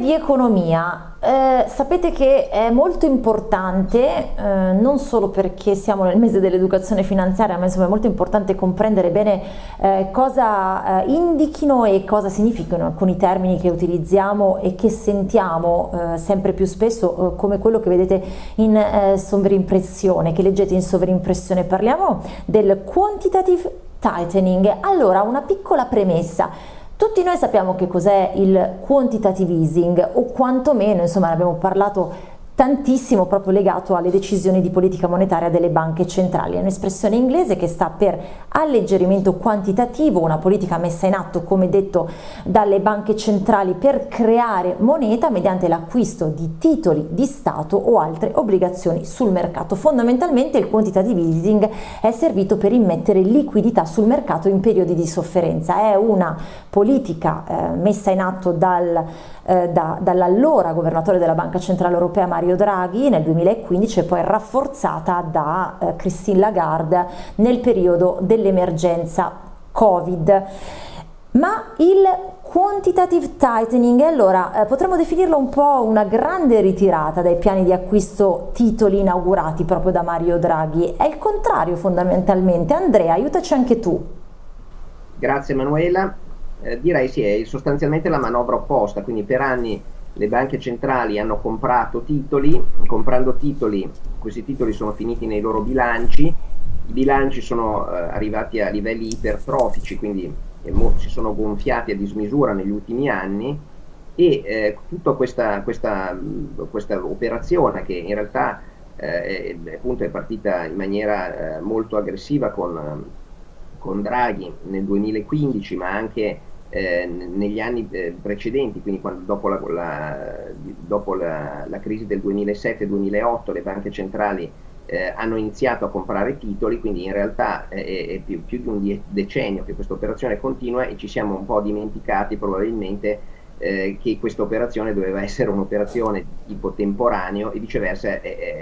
Di economia, eh, sapete che è molto importante, eh, non solo perché siamo nel mese dell'educazione finanziaria, ma insomma è molto importante comprendere bene eh, cosa eh, indichino e cosa significano alcuni termini che utilizziamo e che sentiamo eh, sempre più spesso, eh, come quello che vedete in sovrimpressione, che leggete in sovrimpressione. Parliamo del quantitative tightening. Allora, una piccola premessa. Tutti noi sappiamo che cos'è il quantitative easing o quantomeno, insomma, ne abbiamo parlato tantissimo proprio legato alle decisioni di politica monetaria delle banche centrali. È un'espressione inglese che sta per alleggerimento quantitativo, una politica messa in atto, come detto, dalle banche centrali per creare moneta mediante l'acquisto di titoli di Stato o altre obbligazioni sul mercato. Fondamentalmente il quantitative easing è servito per immettere liquidità sul mercato in periodi di sofferenza. È una politica eh, messa in atto dal, eh, da, dall'allora governatore della Banca Centrale Europea Mario Mario Draghi nel 2015 e poi rafforzata da eh, Christine Lagarde nel periodo dell'emergenza Covid. Ma il quantitative tightening, allora eh, potremmo definirlo un po' una grande ritirata dai piani di acquisto titoli inaugurati proprio da Mario Draghi, è il contrario fondamentalmente. Andrea, aiutaci anche tu. Grazie Manuela, eh, direi sì, è sostanzialmente la manovra opposta, quindi per anni le banche centrali hanno comprato titoli, comprando titoli, questi titoli sono finiti nei loro bilanci, i bilanci sono eh, arrivati a livelli ipertrofici, quindi eh, si sono gonfiati a dismisura negli ultimi anni e eh, tutta questa, questa, questa, operazione che in realtà eh, appunto è partita in maniera eh, molto aggressiva con, con Draghi nel 2015 ma anche eh, negli anni eh, precedenti, quindi quando, dopo, la, la, dopo la, la, crisi del 2007-2008 le banche centrali eh, hanno iniziato a comprare titoli, quindi in realtà è, è più, più, di un decennio che questa operazione continua e ci siamo un po' dimenticati probabilmente eh, che questa operazione doveva essere un'operazione tipo temporaneo e viceversa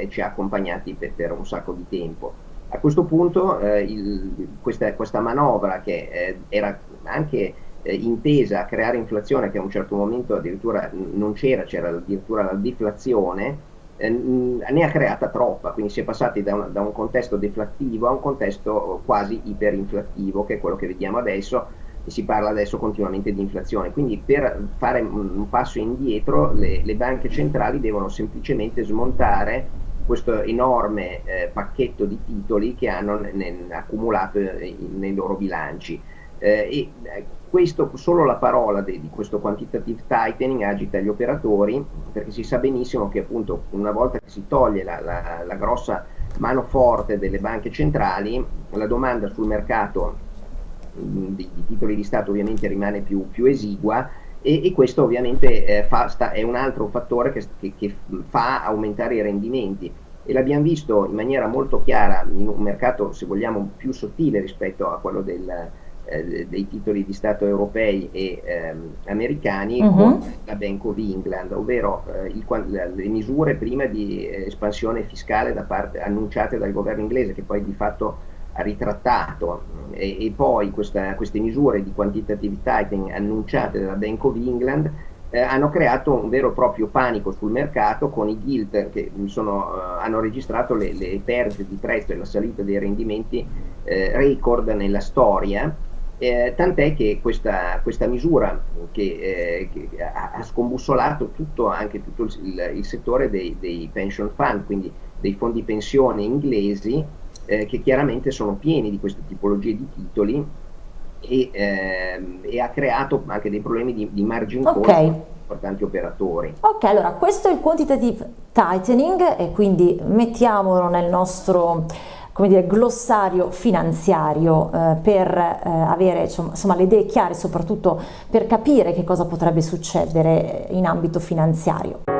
ci ha accompagnati per, per, un sacco di tempo. A questo punto eh, il, questa, questa, manovra che eh, era anche eh, intesa a creare inflazione che a un certo momento addirittura non c'era, c'era addirittura la deflazione, eh, ne ha creata troppa, quindi si è passati da un, da un, contesto deflattivo a un contesto quasi iperinflattivo, che è quello che vediamo adesso, e si parla adesso continuamente di inflazione. Quindi per fare un, un passo indietro le, le, banche centrali devono semplicemente smontare questo enorme eh, pacchetto di titoli che hanno accumulato eh, nei loro bilanci. Eh, e eh, questo, solo la parola di, di, questo quantitative tightening agita gli operatori perché si sa benissimo che appunto una volta che si toglie la, la, la grossa mano forte delle banche centrali la domanda sul mercato mm, di, di titoli di Stato ovviamente rimane più, più esigua e, e, questo ovviamente eh, fa, sta, è un altro fattore che, che, che fa aumentare i rendimenti. E l'abbiamo visto in maniera molto chiara in un mercato se vogliamo più sottile rispetto a quello del, eh, dei titoli di Stato europei e ehm, americani uh mhm. -huh. con la Bank of England, ovvero eh, il, le misure prima di espansione fiscale da parte, annunciate dal governo inglese che poi di fatto ha ritrattato e, e poi questa, queste misure di quantitative tightening annunciate dalla Bank of England eh, hanno creato un vero e proprio panico sul mercato con i gilt che sono, eh, hanno registrato le, le, perdite di prezzo e la salita dei rendimenti eh, record nella storia eh, tant'è che questa, questa misura che, eh, che ha, ha, scombussolato tutto, anche tutto il, il settore dei, dei, pension fund, quindi dei fondi pensione inglesi, eh, che chiaramente sono pieni di queste tipologie di titoli e, ehm, e ha creato anche dei problemi di, di margin call okay. importanti operatori. Ok, allora questo è il quantitative tightening e quindi mettiamolo nel nostro come dire, glossario finanziario eh, per eh, avere insomma, le idee chiare, soprattutto per capire che cosa potrebbe succedere in ambito finanziario.